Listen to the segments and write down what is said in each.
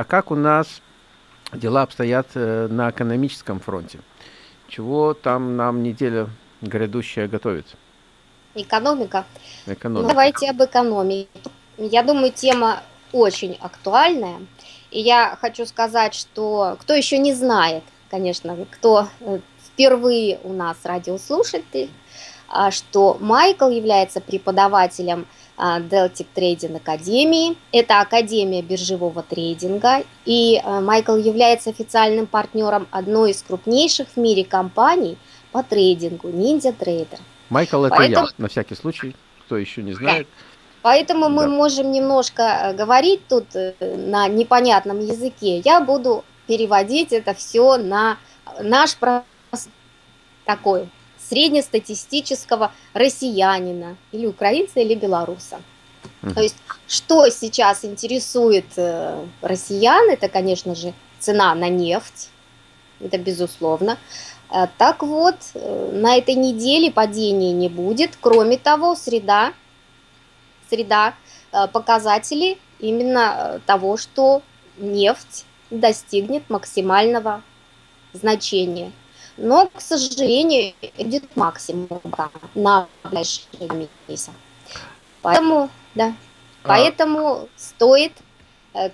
а как у нас дела обстоят э, на экономическом фронте? Чего там нам неделя грядущая готовит? Экономика. Экономика. Ну, давайте об экономике. Я думаю, тема очень актуальная. И я хочу сказать, что кто еще не знает, конечно, кто э, впервые у нас радиослушатель, а, что Майкл является преподавателем Deltic Trading Академии. Это Академия биржевого трейдинга. И а, Майкл является официальным партнером одной из крупнейших в мире компаний по трейдингу, Ninja Trader. Майкл это Поэтому... я, на всякий случай, кто еще не знает. Да. Поэтому да. мы можем немножко э, говорить тут э, на непонятном языке. Я буду переводить это все на наш такой среднестатистического россиянина или украинца или белоруса. Mm. То есть, что сейчас интересует э, россиян, это, конечно же, цена на нефть, это безусловно. Э, так вот, э, на этой неделе падения не будет. Кроме того, среда, среда показателей именно того, что нефть достигнет максимального значения. Но, к сожалению, идет максимум на ближайшие месяцы. Поэтому, да, а... поэтому стоит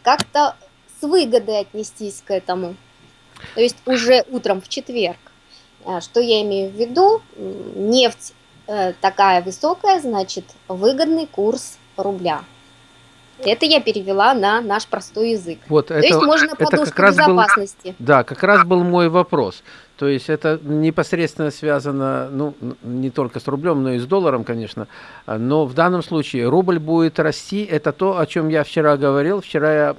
как-то с выгодой отнестись к этому. То есть уже утром в четверг. А, что я имею в виду? Нефть э, такая высокая, значит, выгодный курс рубля. Это я перевела на наш простой язык. Вот, То это, есть можно это подушку как раз безопасности. Был, да, как раз был мой вопрос. То есть это непосредственно связано, ну, не только с рублем, но и с долларом, конечно. Но в данном случае рубль будет расти. Это то, о чем я вчера говорил. Вчера я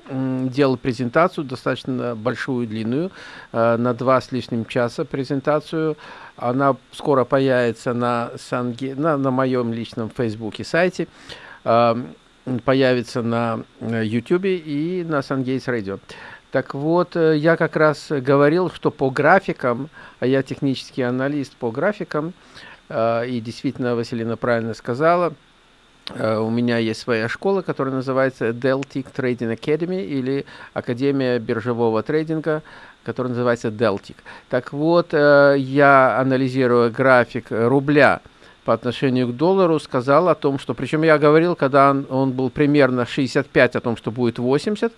делал презентацию, достаточно большую, длинную, э, на два с лишним часа презентацию. Она скоро появится на, Санге, на, на моем личном фейсбуке сайте появится на YouTube э, и на Сангейтс Radio. Так вот, э, я как раз говорил, что по графикам, а я технический аналист по графикам, э, и действительно Василина правильно сказала, у меня есть своя школа, которая называется Deltic Trading Academy или Академия биржевого трейдинга, которая называется Deltic. Так вот, я анализирую график рубля – по отношению к доллару сказал о том, что, причем я говорил, когда он, он был примерно 65, о том, что будет 80,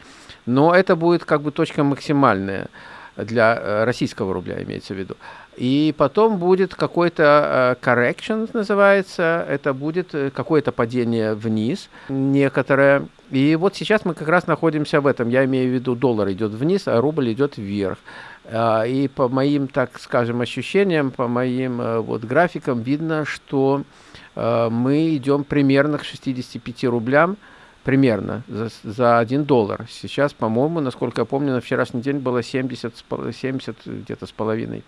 но это будет как бы точка максимальная для э, российского рубля, имеется в виду. И потом будет какой-то uh, correction, называется, это будет э, какое-то падение вниз, некоторое. И вот сейчас мы как раз находимся в этом, я имею в виду, доллар идет вниз, а рубль идет вверх. А, и по моим, так скажем, ощущениям, по моим э, вот графикам видно, что э, мы идем примерно к 65 рублям, примерно, за, за 1 доллар. Сейчас, по-моему, насколько я помню, на вчерашний день было 70, 70 где-то с половиной.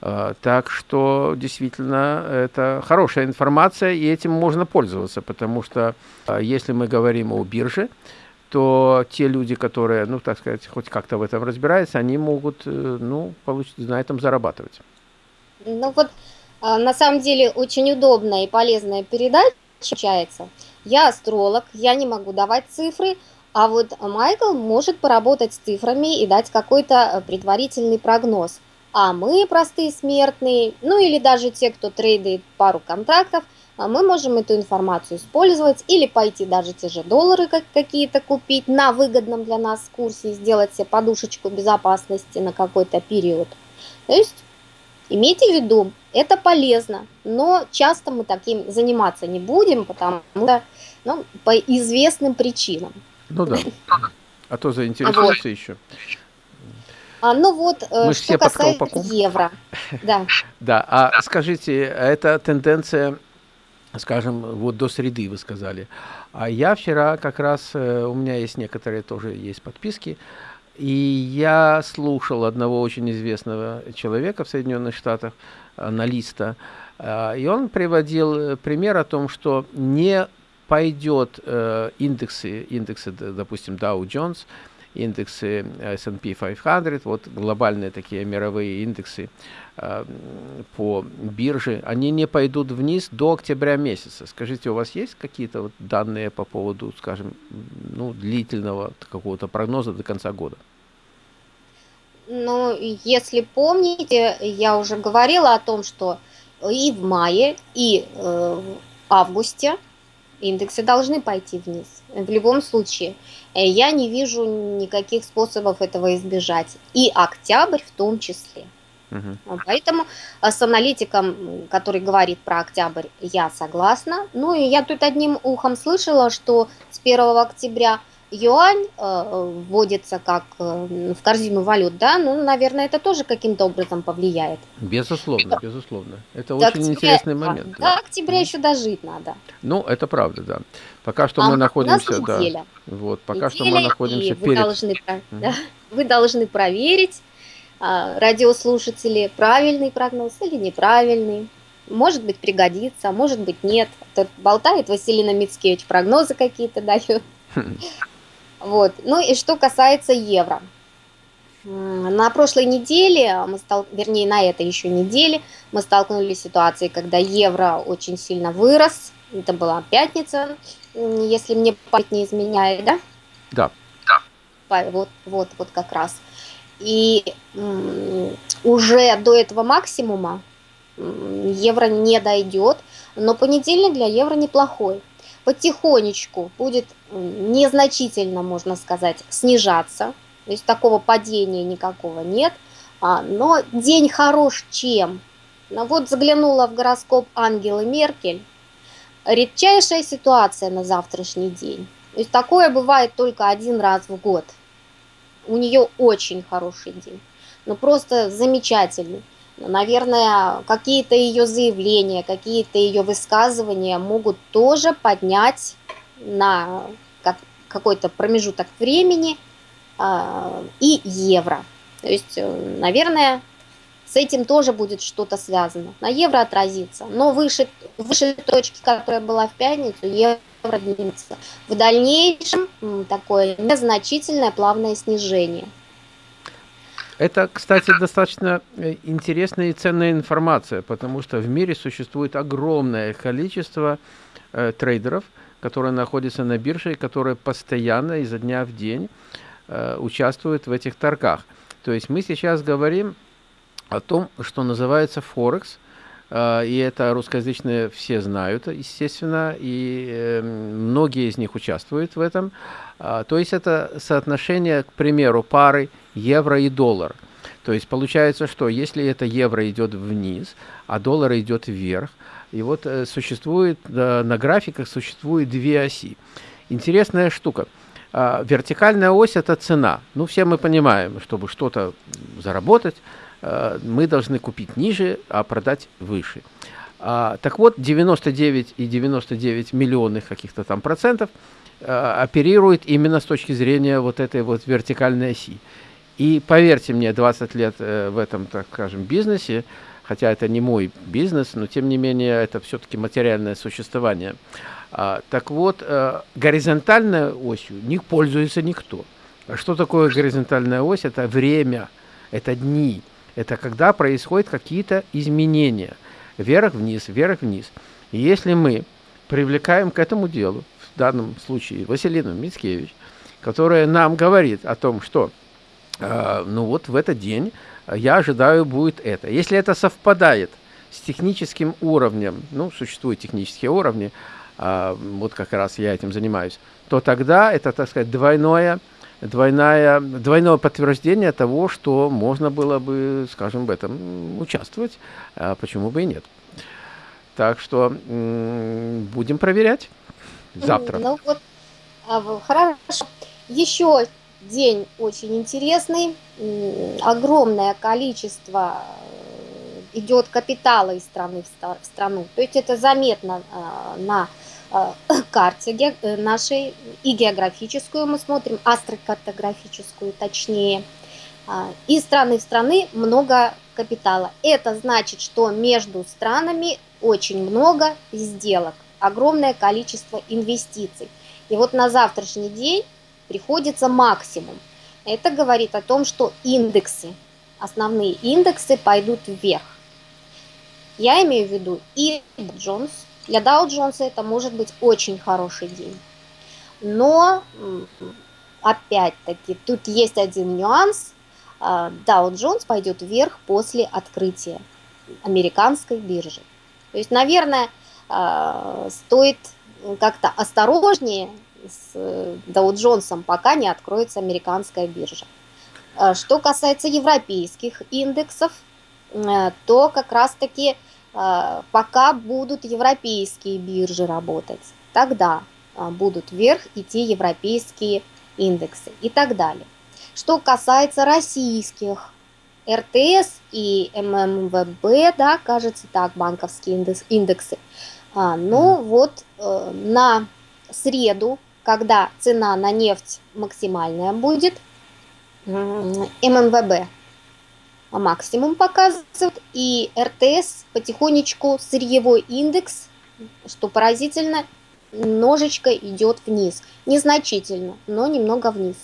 А, так что действительно это хорошая информация, и этим можно пользоваться, потому что а, если мы говорим о бирже, то те люди, которые, ну, так сказать, хоть как-то в этом разбираются, они могут, э, ну, получить, на этом зарабатывать. Ну вот, а, на самом деле, очень удобная и полезная передача получается. Я астролог, я не могу давать цифры, а вот Майкл может поработать с цифрами и дать какой-то э, предварительный прогноз. А мы, простые смертные, ну или даже те, кто трейдает пару контрактов, а мы можем эту информацию использовать или пойти даже те же доллары какие-то купить на выгодном для нас курсе и сделать себе подушечку безопасности на какой-то период. То есть имейте в виду, это полезно, но часто мы таким заниматься не будем, потому что ну, по известным причинам. Ну да, а то заинтересуешься вот. еще. А, ну вот, э, Мы что все касается евро. Да. да, а скажите, это тенденция скажем, вот до среды вы сказали. А я вчера как раз, э, у меня есть некоторые тоже есть подписки, и я слушал одного очень известного человека в Соединенных Штатах, аналиста, э, и он приводил э, пример о том, что не пойдет индексы, индексы, допустим, Dow Jones индексы S&P 500, вот глобальные такие мировые индексы э, по бирже, они не пойдут вниз до октября месяца. Скажите, у вас есть какие-то вот данные по поводу, скажем, ну, длительного какого-то прогноза до конца года? Ну, если помните, я уже говорила о том, что и в мае, и э, в августе индексы должны пойти вниз. В любом случае, э, я не вижу никаких способов этого избежать. И октябрь в том числе. Угу. Поэтому с аналитиком, который говорит про октябрь, я согласна. Ну и я тут одним ухом слышала, что с 1 октября юань э, вводится как э, в корзину валют, да, ну, наверное, это тоже каким-то образом повлияет. Безусловно, безусловно. Это до очень октября, интересный момент. До да. октября еще дожить надо. Ну, это правда, да. Пока что а мы находимся, да. Вот, пока неделя, что мы находимся вы перед... Должны, mm. да, вы должны проверить, а, радиослушатели, правильный прогноз или неправильный. Может быть, пригодится, может быть, нет. Тут болтает Василина Мицкевич, прогнозы какие-то дает. Вот. Ну и что касается евро. На прошлой неделе, мы стал, вернее на этой еще неделе, мы столкнулись с ситуацией, когда евро очень сильно вырос. Это была пятница, если мне память не изменяет, да? Да. да. Вот, вот, вот как раз. И уже до этого максимума евро не дойдет, но понедельник для евро неплохой потихонечку будет незначительно, можно сказать, снижаться. То есть такого падения никакого нет. А, но день хорош чем? Ну, вот заглянула в гороскоп Ангелы Меркель. Редчайшая ситуация на завтрашний день. То есть такое бывает только один раз в год. У нее очень хороший день. Ну просто замечательный. Наверное, какие-то ее заявления, какие-то ее высказывания могут тоже поднять на какой-то промежуток времени э, и евро. То есть, э, наверное, с этим тоже будет что-то связано. На евро отразится, но выше, выше точки, которая была в пятницу, евро двинется. В дальнейшем такое незначительное плавное снижение. Это, кстати, достаточно э, интересная и ценная информация, потому что в мире существует огромное количество э, трейдеров, которые находятся на бирже и которые постоянно изо дня в день э, участвуют в этих торгах. То есть мы сейчас говорим о том, что называется Форекс, и это русскоязычные все знают, естественно, и э, многие из них участвуют в этом. А, то есть это соотношение, к примеру, пары евро и доллар. То есть получается, что если это евро идет вниз, а доллар идет вверх, и вот э, существует э, на графиках существует две оси. Интересная штука. Э, вертикальная ось это цена. Ну, все мы понимаем, чтобы что-то заработать, мы должны купить ниже, а продать выше. А, так вот, 99 и 99 миллионных каких-то там процентов э, оперирует именно с точки зрения вот этой вот вертикальной оси. И поверьте мне, 20 лет э, в этом, так скажем, бизнесе, хотя это не мой бизнес, но тем не менее это все-таки материальное существование. А, так вот, э, горизонтальной осью не пользуется никто. А что такое горизонтальная ось? Это время, это дни, это когда происходят какие-то изменения. Вверх-вниз, вверх-вниз. И если мы привлекаем к этому делу, в данном случае Василину Мицкевич, которая нам говорит о том, что а, ну вот в этот день я ожидаю будет это. Если это совпадает с техническим уровнем, ну, существуют технические уровни, а, вот как раз я этим занимаюсь, то тогда это, так сказать, двойное, двойное, двойное подтверждение того, что можно было бы, скажем, в этом участвовать, а почему бы и нет. Так что будем проверять завтра. Ну вот, хорошо. Еще День очень интересный, огромное количество э, идет капитала из страны в страну. То есть это заметно э, на карте нашей и географическую мы смотрим, астрокартографическую точнее. Из страны в страны много капитала. Это значит, что между странами очень много сделок, огромное количество инвестиций. И вот на завтрашний день приходится максимум. это говорит о том, что индексы, основные индексы пойдут вверх. Я имею в виду и Джонс. Для Dow Джонса это может быть очень хороший день. Но, опять-таки, тут есть один нюанс. А, Dow Jones пойдет вверх после открытия американской биржи. То есть, наверное, а, стоит как-то осторожнее с Dow Jones, пока не откроется американская биржа. А, что касается европейских индексов, э, то как раз-таки пока будут европейские биржи работать, тогда будут вверх идти европейские индексы и так далее. Что касается российских РТС и ММВБ, да, кажется так, банковские индекс, индексы. А, ну вот э, на среду, когда цена на нефть максимальная будет, ММВБ максимум показывает, и РТС потихонечку сырьевой индекс, что поразительно, немножечко идет вниз. Незначительно, но немного вниз.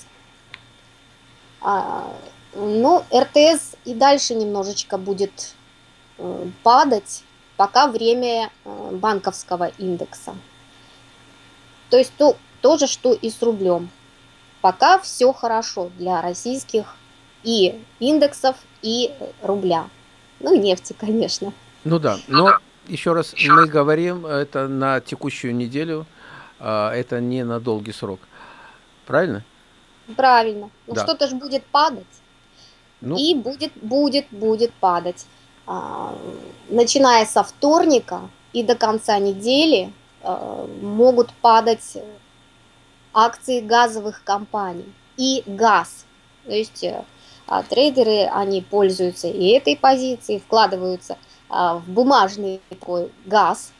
А, ну, РТС и дальше немножечко будет э, падать, пока время э, банковского индекса. То есть то, то же, что и с рублем. Пока все хорошо для российских и индексов, и рубля. Ну, нефти, конечно. Ну да, но еще раз мы говорим, это на текущую неделю, а, это не на долгий срок. Правильно? Правильно. Ну да. что-то же будет падать. Ну... И будет, будет, будет падать. А, начиная со вторника и до конца недели а, могут падать акции газовых компаний и газ. То есть а, трейдеры, они пользуются и этой позицией, вкладываются а, в бумажный такой газ,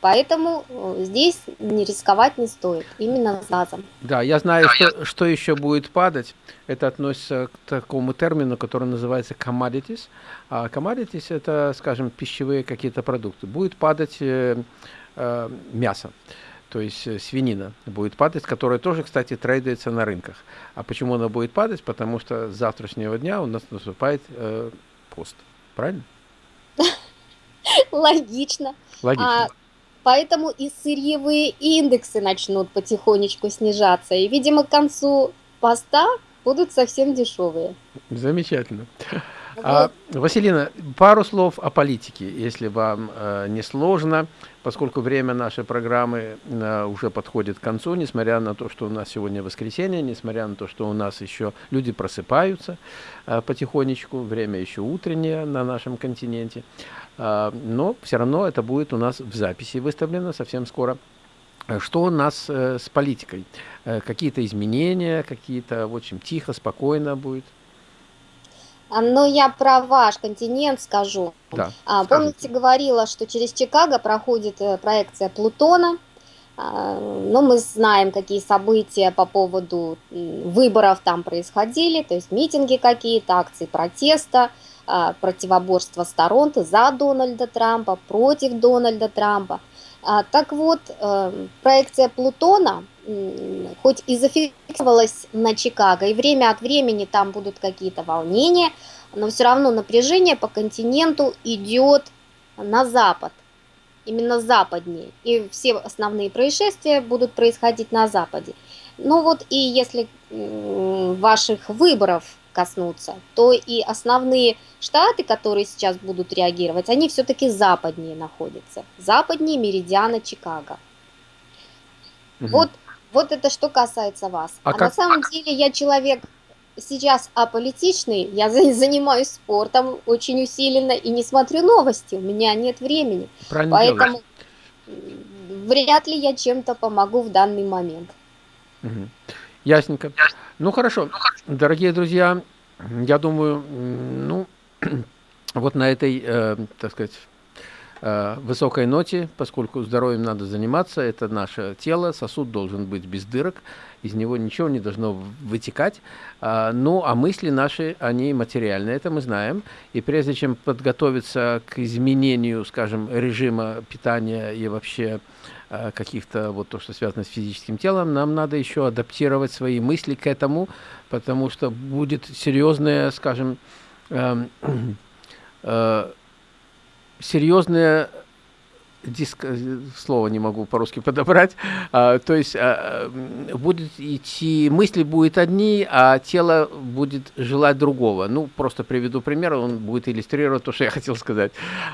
Поэтому э, здесь не рисковать не стоит, именно с газом. Да, я знаю, что, что еще будет падать. Это относится к такому термину, который называется commodities. А commodities – это, скажем, пищевые какие-то продукты. Будет падать э, э, мясо, то есть э, свинина будет падать, которая тоже, кстати, трейдается на рынках. А почему она будет падать? Потому что с завтрашнего дня у нас наступает э, пост. Правильно? Логично. Логично. А Поэтому и сырьевые индексы начнут потихонечку снижаться. И, видимо, к концу поста будут совсем дешевые. Замечательно. А, Василина, пару слов о политике, если вам э, не сложно, поскольку время нашей программы э, уже подходит к концу, несмотря на то, что у нас сегодня воскресенье, несмотря на то, что у нас еще люди просыпаются э, потихонечку, время еще утреннее на нашем континенте, э, но все равно это будет у нас в записи выставлено совсем скоро. Что у нас э, с политикой? Э, какие-то изменения, какие-то, в общем, тихо, спокойно будет? А, но я про ваш континент скажу. Да, а, помните, говорила, что через Чикаго проходит э, проекция Плутона. А, но мы знаем, какие события по поводу выборов там происходили, то есть митинги какие-то, акции протеста, а, противоборство сторон за Дональда Трампа, против Дональда Трампа. Так вот, э, проекция Плутона – хоть и зафиксировалась на Чикаго, и время от времени там будут какие-то волнения, но все равно напряжение по континенту идет на запад, именно западнее, и все основные происшествия будут происходить на западе. Ну вот и если ваших выборов коснуться, то и основные штаты, которые сейчас будут реагировать, они все-таки западнее находятся, западнее меридиана Чикаго. Угу. Вот вот это что касается вас. А, а как... на самом деле я человек сейчас аполитичный, я занимаюсь спортом очень усиленно и не смотрю новости, у меня нет времени. Правильно Поэтому делаешь. вряд ли я чем-то помогу в данный момент. Угу. Ясненько. Ну хорошо, дорогие друзья, я думаю, ну, вот на этой, э, так сказать, э, высокой ноте, поскольку здоровьем надо заниматься, это наше тело, сосуд должен быть без дырок, из него ничего не должно вытекать. А, ну, а мысли наши, они материальные, это мы знаем. И прежде чем подготовиться к изменению, скажем, режима питания и вообще каких-то вот то, что связано с физическим телом, нам надо еще адаптировать свои мысли к этому, потому что будет серьезная, скажем, э, э, серьезная диск, э, слово не могу по-русски подобрать, а, то есть а, будет идти, мысли будут одни, а тело будет желать другого. Ну, просто приведу пример, он будет иллюстрировать то, что я хотел сказать.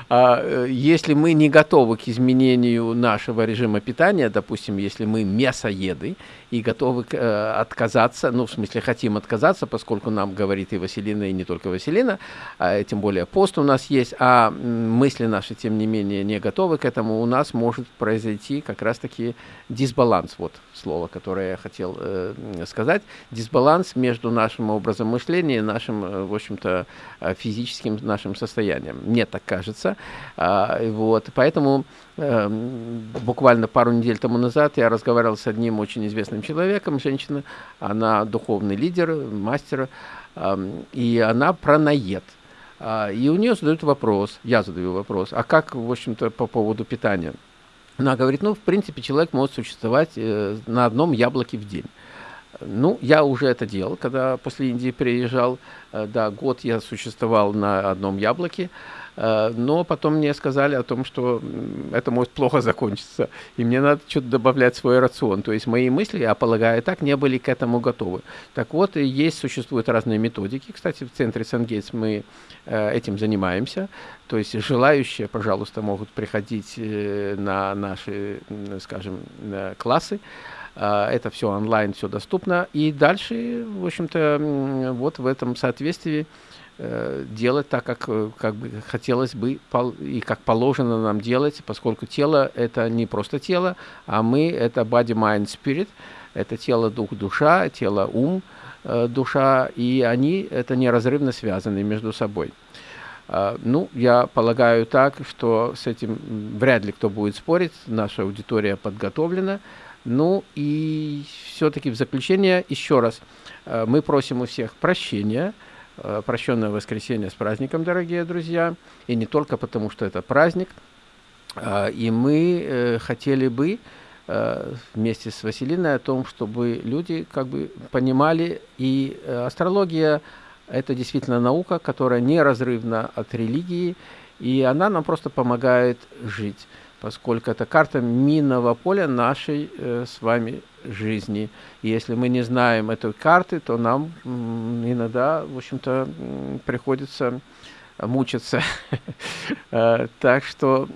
А, э, если мы не готовы к изменению нашего режима питания, допустим, если мы мясоеды и готовы э, отказаться, ну, в смысле, хотим отказаться, поскольку нам говорит и Василина, и не только Василина, а, тем более пост у нас есть, а мысли наши, тем не менее, не готовы к этому, у нас может произойти как раз-таки дисбаланс, вот слово, которое я хотел э, сказать, дисбаланс между нашим образом мышления и нашим, э, в общем-то, э, физическим нашим состоянием. Мне так кажется. А, вот, поэтому э, буквально пару недель тому назад я разговаривал с одним очень известным человеком, женщина, она духовный лидер, мастер, э, и она праноед. А, и у нее задают вопрос, я задаю вопрос, а как, в общем-то, по поводу питания? Она говорит, ну, в принципе, человек может существовать э, на одном яблоке в день. Ну, я уже это делал, когда после Индии приезжал, э, да, год я существовал на одном яблоке, но потом мне сказали о том, что это может плохо закончиться, и мне надо что-то добавлять в свой рацион. То есть мои мысли, я полагаю, так не были к этому готовы. Так вот, есть, существуют разные методики. Кстати, в центре Сангейтс мы э, этим занимаемся. То есть желающие, пожалуйста, могут приходить э, на наши, скажем, классы. Это все онлайн, все доступно. И дальше, в общем-то, вот в этом соответствии Э, делать так, как, э, как бы хотелось бы и как положено нам делать, поскольку тело это не просто тело, а мы это body, mind, spirit, это тело, дух, душа, тело, ум, э, душа, и они это неразрывно связаны между собой. Ну, я полагаю так, что с этим вряд ли кто будет спорить, наша аудитория подготовлена. Ну и все-таки в заключение еще раз мы просим у всех прощения, Э, прощенное воскресенье с праздником, дорогие друзья, и не только потому, что это праздник. А, и мы э, хотели бы э, вместе с Василиной о том, чтобы люди как бы понимали, и астрология – это действительно наука, которая неразрывна от религии, и она нам просто помогает жить поскольку это карта минного поля нашей э, с вами жизни. И если мы не знаем этой карты, то нам иногда, в общем-то, приходится мучиться. Э, так что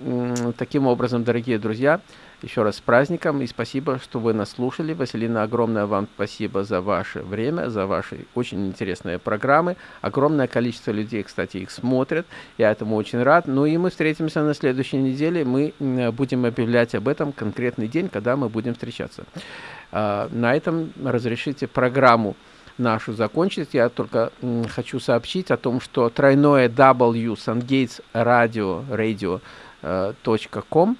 таким образом, дорогие друзья, еще раз с праздником и спасибо, что вы нас слушали. Василина, огромное вам спасибо за ваше время, за ваши очень интересные программы. Огромное количество людей, кстати, их смотрят. Я этому очень рад. Ну и мы встретимся на следующей неделе. Мы будем объявлять об этом конкретный день, когда мы будем встречаться. А, на этом разрешите программу нашу закончить. Я только хочу сообщить о том, что тройное W Sungates Radio, radio.com а,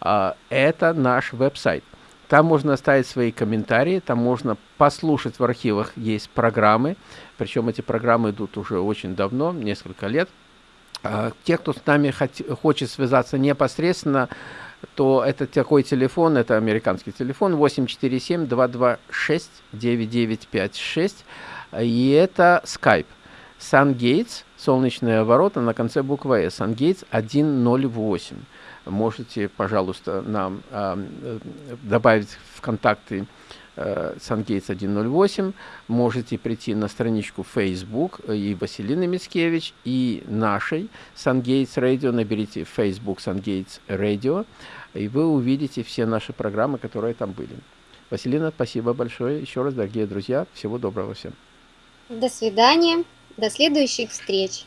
это наш веб-сайт. Там можно оставить свои комментарии, там можно послушать в архивах, есть программы, причем эти программы идут уже очень давно, несколько лет. А, те, кто с нами хочет связаться непосредственно, то это такой телефон, это американский телефон 847-226-9956, и это Skype. SunGates, солнечные ворота на конце буквы S, SunGates 108 можете, пожалуйста, нам э, добавить в контакты э, SunGates 108, можете прийти на страничку Facebook и Василины Мицкевич, и нашей SunGates Radio, наберите Facebook SunGates Radio, и вы увидите все наши программы, которые там были. Василина, спасибо большое. Еще раз, дорогие друзья, всего доброго всем. До свидания. До следующих встреч.